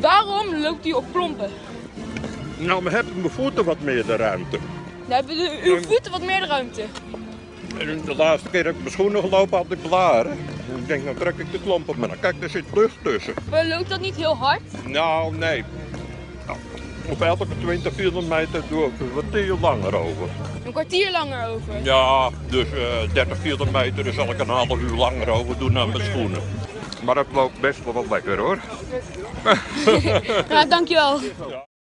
Waarom loopt u op klompen? Nou, dan hebben mijn voeten wat meer de ruimte. Dan hebben de, uw voeten wat meer de ruimte. En de laatste keer heb ik mijn schoenen gelopen, had ik blaren. En ik denk, nou trek ik de klomp op. Maar dan kijk, er zit lucht tussen. Maar loopt dat niet heel hard? Nou, nee. Nou, op elke 20 kilometer doe ik een kwartier langer over. Een kwartier langer over. Ja, dus eh 30 kilometer daar zal ik een half uur langer over doen dan mijn schoenen. Maar dat loopt best wel wat lekker hoor. Ja, dankjewel.